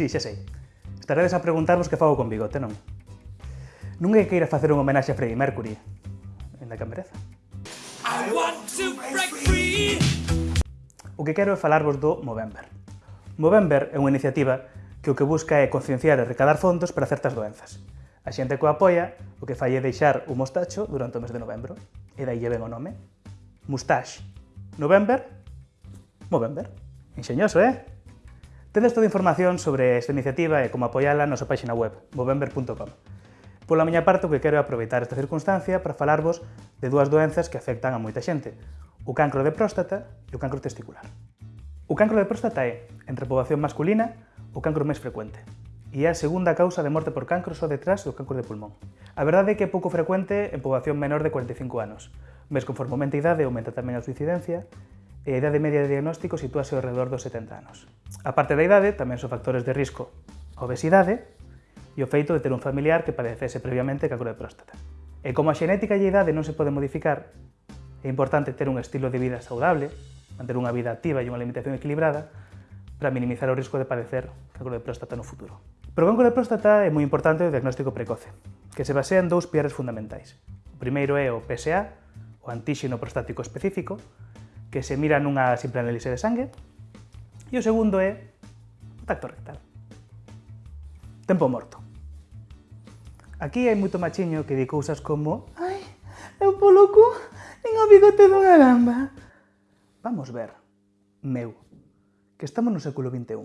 Sí, xa sei. Estaredes a preguntarvos que fago con bigote, non? Non é que queira facer un homenaxe a Freddie Mercury en que mereza. I want to break free. O que quero é falarvos do Movember. Movember é unha iniciativa que o que busca é concienciar e recadar fondos para certas doenzas. A xente que o apoia o que fai é deixar o mostacho durante o mes de novembro. E dai lleven o nome. Mustache. November. Movember. Enxeñoso, eh? Tedes toda a información sobre esta iniciativa e como apoiala na nosa páxina web, movember.com. Pola miña parte, o que quero é aproveitar esta circunstancia para falarvos de dúas doenzas que afectan a moita xente, o cancro de próstata e o cancro testicular. O cancro de próstata é, entre a poboación masculina, o cancro máis frecuente e é a segunda causa de morte por cancro só detrás do cancro de pulmón. A verdade é que é pouco frecuente en poboación menor de 45 anos, mes conforme aumenta a idade aumenta tamén a súa incidencia e a idade media de diagnóstico sitúase ao redor dos 70 anos. A parte da idade tamén son factores de risco a obesidade e o feito de ter un familiar que padecese previamente cancro de próstata. E como a xenética e a idade non se pode modificar, é importante ter un estilo de vida saudable, manter unha vida activa e unha alimentación equilibrada para minimizar o risco de padecer cancro de próstata no futuro. Pero o cancro de próstata é moi importante o diagnóstico precoce, que se basea en dous piares fundamentais. O primeiro é o PSA, o antíxeno prostático específico, que se mira nunha simple análise de sangue, e o segundo é o tacto rectal. Tempo morto. Aquí hai moito machiño que di cousas como Ai, eu polo cu, nin o bigote dunha gamba. Vamos ver, meu, que estamos no século XXI.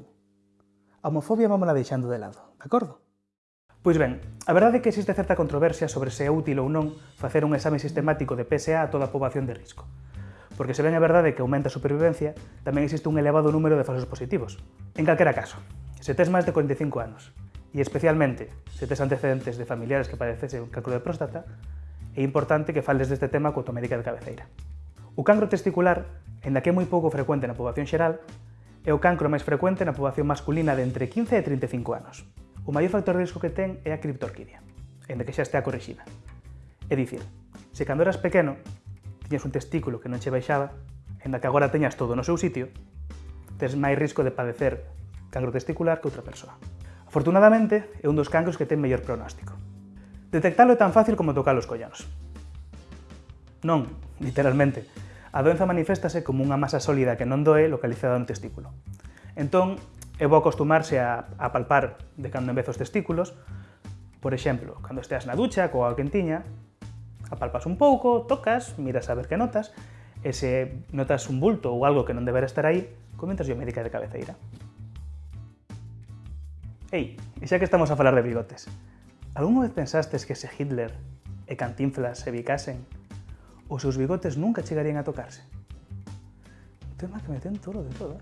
A homofobia vámola deixando de lado, de acordo? Pois ben, a verdade é que existe certa controversia sobre se é útil ou non facer un exame sistemático de PSA a toda a poboación de risco porque se ben a verdade que aumenta a supervivencia, tamén existe un elevado número de falsos positivos. En calquera caso, se tes máis de 45 anos, e especialmente se tes antecedentes de familiares que padecesen un cancro de próstata, é importante que fales deste tema coa tua médica de cabeceira. O cancro testicular, en que é moi pouco frecuente na poboación xeral, é o cancro máis frecuente na poboación masculina de entre 15 e 35 anos. O maior factor de risco que ten é a criptorquidia, en que xa estea corrixida. É dicir, se cando eras pequeno tiñas un testículo que non che baixaba, en que agora teñas todo no seu sitio, tes máis risco de padecer cancro testicular que outra persoa. Afortunadamente, é un dos cancros que ten mellor pronóstico. Detectalo é tan fácil como tocar os collanos. Non, literalmente. A doenza maniféstase como unha masa sólida que non doe localizada no testículo. Entón, é bo acostumarse a, a palpar de cando en vez os testículos, por exemplo, cando esteas na ducha, coa quentiña, apalpas un pouco, tocas, miras a ver que notas, e se notas un bulto ou algo que non debera estar aí, comentas yo médica de cabeceira. Ei, e xa que estamos a falar de bigotes, algún vez pensastes que se Hitler e Cantinflas se bicasen, os seus bigotes nunca chegarían a tocarse? Un tema que me ten todo de todo.